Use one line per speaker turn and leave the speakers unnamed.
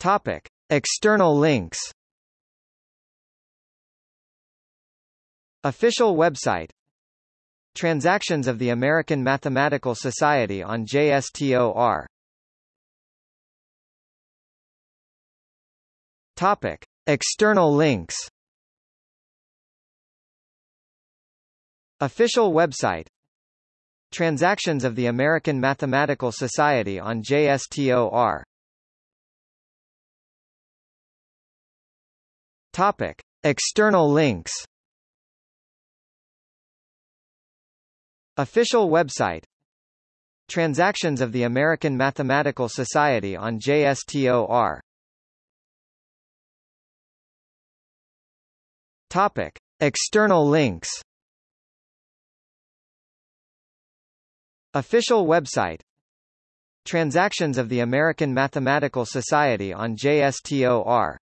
Topic: External links. Official website. Transactions of the American Mathematical Society on JSTOR Topic: External links. Official website. Transactions of the American Mathematical Society on JSTOR Topic: External links. Official website. Transactions of the American Mathematical Society on JSTOR Topic: External links. Official website. Transactions of the American Mathematical Society on JSTOR